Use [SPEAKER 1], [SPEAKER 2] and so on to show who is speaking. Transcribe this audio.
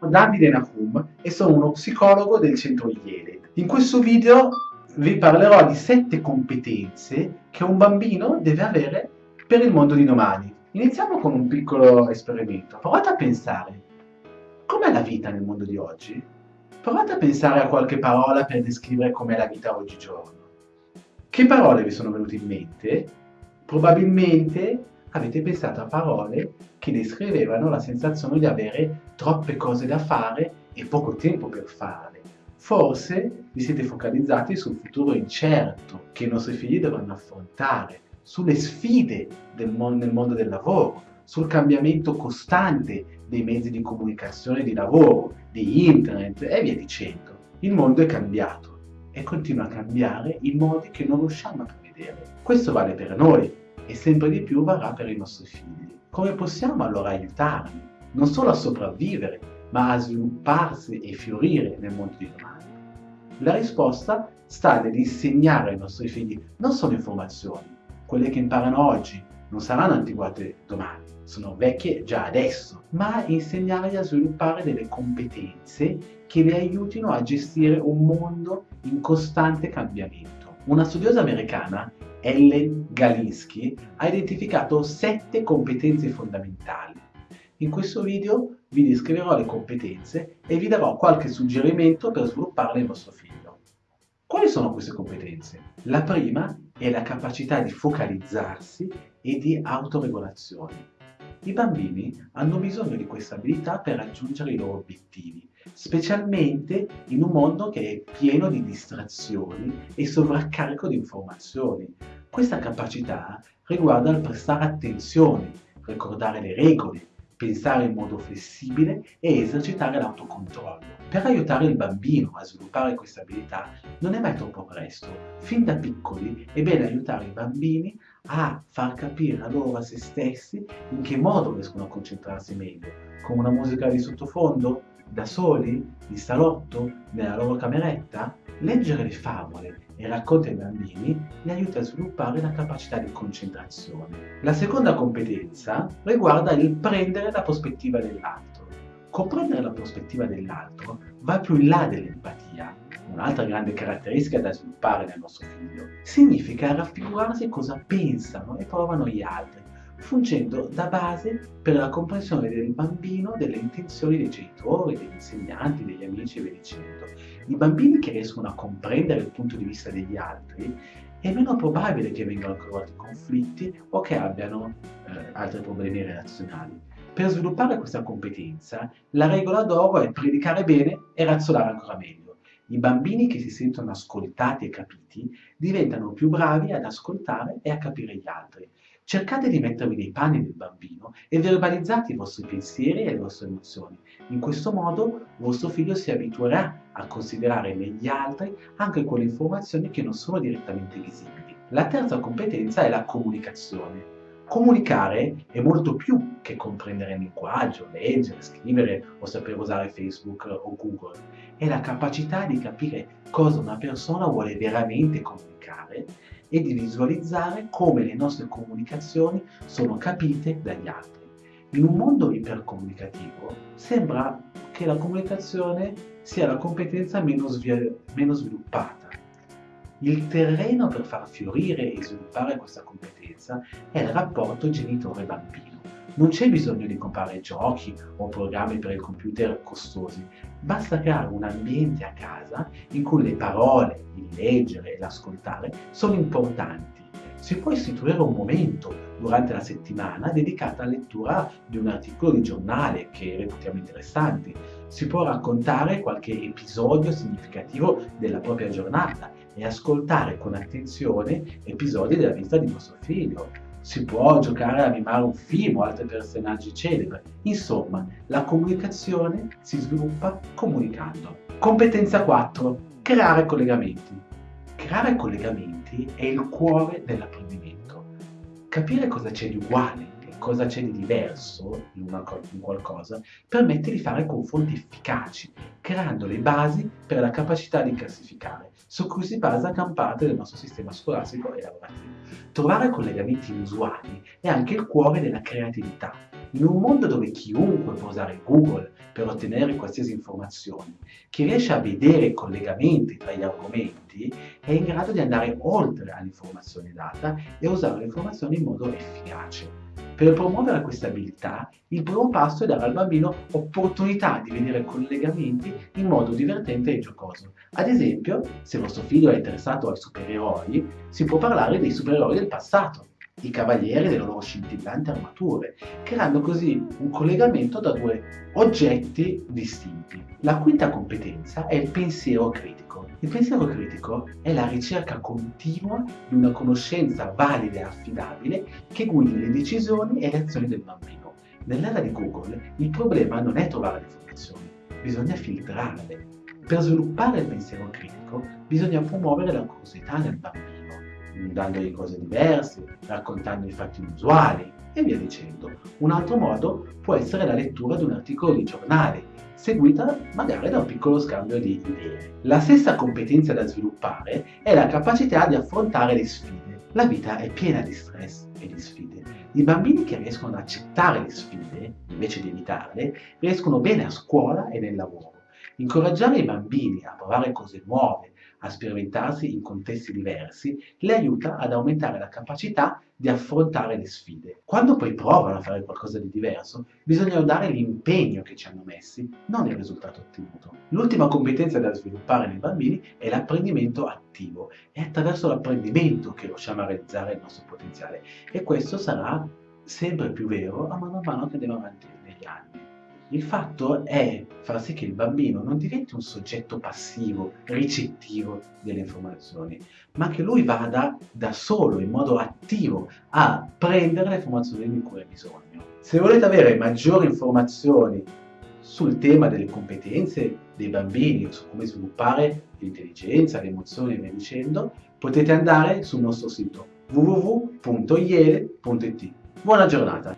[SPEAKER 1] Davide Nahum e sono uno psicologo del centro Yale. In questo video vi parlerò di sette competenze che un bambino deve avere per il mondo di domani. Iniziamo con un piccolo esperimento. Provate a pensare, com'è la vita nel mondo di oggi? Provate a pensare a qualche parola per descrivere com'è la vita oggigiorno. Che parole vi sono venute in mente? Probabilmente avete pensato a parole che descrivevano la sensazione di avere troppe cose da fare e poco tempo per farle. Forse vi siete focalizzati sul futuro incerto che i nostri figli dovranno affrontare, sulle sfide del mondo, nel mondo del lavoro, sul cambiamento costante dei mezzi di comunicazione di lavoro, di internet e via dicendo. Il mondo è cambiato e continua a cambiare in modi che non riusciamo a prevedere. Questo vale per noi, e sempre di più varrà per i nostri figli. Come possiamo allora aiutarli, non solo a sopravvivere, ma a svilupparsi e fiorire nel mondo di domani? La risposta sta nell'insegnare ai nostri figli non solo informazioni, quelle che imparano oggi non saranno antiquate domani, sono vecchie già adesso, ma insegnargli a sviluppare delle competenze che li aiutino a gestire un mondo in costante cambiamento. Una studiosa americana Ellen Galinsky ha identificato sette competenze fondamentali. In questo video vi descriverò le competenze e vi darò qualche suggerimento per svilupparle in vostro figlio. Quali sono queste competenze? La prima è la capacità di focalizzarsi e di autoregolazione. I bambini hanno bisogno di questa abilità per raggiungere i loro obiettivi, specialmente in un mondo che è pieno di distrazioni e sovraccarico di informazioni. Questa capacità riguarda il prestare attenzione, ricordare le regole, pensare in modo flessibile e esercitare l'autocontrollo. Per aiutare il bambino a sviluppare questa abilità non è mai troppo presto. Fin da piccoli è bene aiutare i bambini a far capire a loro a se stessi in che modo riescono a concentrarsi meglio, con una musica di sottofondo, da soli, in salotto, nella loro cameretta. Leggere le favole e racconti ai bambini li aiuta a sviluppare la capacità di concentrazione. La seconda competenza riguarda il prendere la prospettiva dell'altro. Comprendere la prospettiva dell'altro va più in là dell'empatia, un'altra grande caratteristica da sviluppare nel nostro figlio. Significa raffigurarsi cosa pensano e provano gli altri, fungendo da base per la comprensione del bambino delle intenzioni dei genitori, degli insegnanti, degli amici e via dicendo. I bambini che riescono a comprendere il punto di vista degli altri è meno probabile che vengano coinvolti conflitti o che abbiano eh, altri problemi relazionali. Per sviluppare questa competenza, la regola d'oro è predicare bene e razzolare ancora meglio. I bambini che si sentono ascoltati e capiti diventano più bravi ad ascoltare e a capire gli altri. Cercate di mettervi nei panni del bambino e verbalizzate i vostri pensieri e le vostre emozioni. In questo modo vostro figlio si abituerà a considerare negli altri anche quelle informazioni che non sono direttamente visibili. La terza competenza è la comunicazione. Comunicare è molto più che comprendere il linguaggio, leggere, scrivere o sapere usare Facebook o Google. È la capacità di capire cosa una persona vuole veramente comunicare e di visualizzare come le nostre comunicazioni sono capite dagli altri. In un mondo ipercomunicativo sembra che la comunicazione sia la competenza meno, meno sviluppata il terreno per far fiorire e sviluppare questa competenza è il rapporto genitore-bambino. Non c'è bisogno di comprare giochi o programmi per il computer costosi, basta creare un ambiente a casa in cui le parole, il leggere e l'ascoltare sono importanti. Si può istituire un momento durante la settimana dedicato alla lettura di un articolo di giornale che reputiamo interessante. Si può raccontare qualche episodio significativo della propria giornata e ascoltare con attenzione episodi della vita di vostro figlio. Si può giocare a mimare un film o altri personaggi celebri. Insomma, la comunicazione si sviluppa comunicando. Competenza 4. Creare collegamenti. Creare collegamenti è il cuore dell'apprendimento. Capire cosa c'è di uguale cosa c'è di diverso in, una, in qualcosa, permette di fare confronti efficaci, creando le basi per la capacità di classificare, su cui si basa gran parte del nostro sistema scolastico e lavorativo. Trovare collegamenti inusuali è anche il cuore della creatività. In un mondo dove chiunque può usare Google per ottenere qualsiasi informazione, chi riesce a vedere i collegamenti tra gli argomenti è in grado di andare oltre all'informazione data e usare l'informazione in modo efficace. Per promuovere questa abilità, il primo passo è dare al bambino opportunità di vedere collegamenti in modo divertente e giocoso. Ad esempio, se vostro figlio è interessato ai supereroi, si può parlare dei supereroi del passato, i cavalieri delle loro scintillanti armature, creando così un collegamento da due oggetti distinti. La quinta competenza è il pensiero critico. Il pensiero critico è la ricerca continua di una conoscenza valida e affidabile che guidi le decisioni e le azioni del bambino. Nell'era di Google il problema non è trovare le informazioni, bisogna filtrarle. Per sviluppare il pensiero critico bisogna promuovere la curiosità nel bambino, dandogli cose diverse, raccontandogli fatti inusuali e via dicendo. Un altro modo può essere la lettura di un articolo di giornale seguita magari da un piccolo scambio di idee. La stessa competenza da sviluppare è la capacità di affrontare le sfide. La vita è piena di stress e di sfide. I bambini che riescono ad accettare le sfide, invece di evitarle, riescono bene a scuola e nel lavoro. Incoraggiare i bambini a provare cose nuove, a sperimentarsi in contesti diversi, le aiuta ad aumentare la capacità di affrontare le sfide. Quando poi provano a fare qualcosa di diverso, bisogna dare l'impegno che ci hanno messi, non il risultato ottenuto. L'ultima competenza da sviluppare nei bambini è l'apprendimento attivo. È attraverso l'apprendimento che riusciamo a realizzare il nostro potenziale e questo sarà sempre più vero a mano a mano che andiamo avanti negli anni. Il fatto è far sì che il bambino non diventi un soggetto passivo, ricettivo delle informazioni, ma che lui vada da solo, in modo attivo, a prendere le informazioni di cui ha bisogno. Se volete avere maggiori informazioni sul tema delle competenze dei bambini, su come sviluppare l'intelligenza, le emozioni e via dicendo, potete andare sul nostro sito www.iele.it. Buona giornata!